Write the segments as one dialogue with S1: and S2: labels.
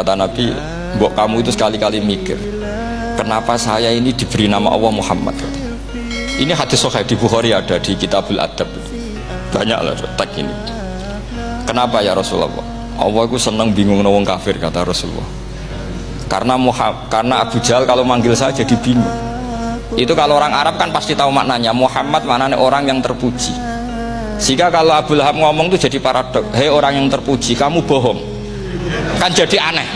S1: Kata Nabi, mbok kamu itu sekali-kali mikir, kenapa saya ini diberi nama Allah Muhammad? Ini hadis sahih di Bukhari ada di Kitabul Adab. Banyak lah tag ini. Kenapa ya Rasulullah? Allah itu senang bingung nawang kafir kata Rasulullah. Karena Muhammad, karena Abu Jahal kalau manggil saya jadi bingung. Itu kalau orang Arab kan pasti tahu maknanya. Muhammad maknanya orang yang terpuji. Sehingga kalau Abu Lahab ngomong itu jadi paradok. Hei orang yang terpuji, kamu bohong kan jadi aneh.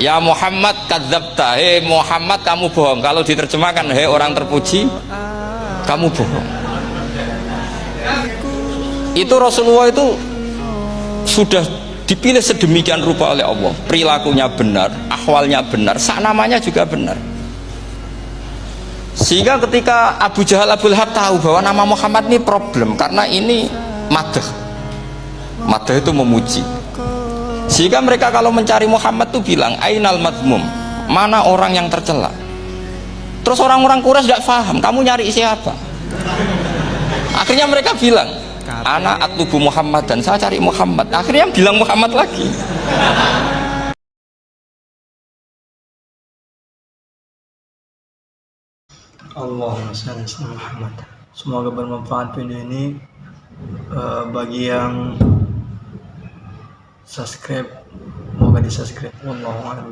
S1: Ya Muhammad kadzabta. Hei Muhammad kamu bohong. Kalau diterjemahkan hei orang terpuji kamu bohong. Itu Rasulullah itu sudah dipilih sedemikian rupa oleh Allah. Perilakunya benar, ahwalnya benar sak namanya juga benar. Sehingga ketika Abu Jahal Abu Lahab tahu bahwa nama Muhammad ini problem karena ini madah madah itu memuji sehingga mereka kalau mencari Muhammad tuh bilang Ainal madmum? Mana orang yang tercela? Terus orang-orang Quraisy tidak paham Kamu nyari siapa? Akhirnya mereka bilang Anak atubu Muhammad dan saya cari Muhammad. Akhirnya bilang Muhammad lagi.
S2: Allahumma salli Muhammad. Semoga bermanfaat video ini uh, bagi yang subscribe. Semoga di subscribe wallahu a'lam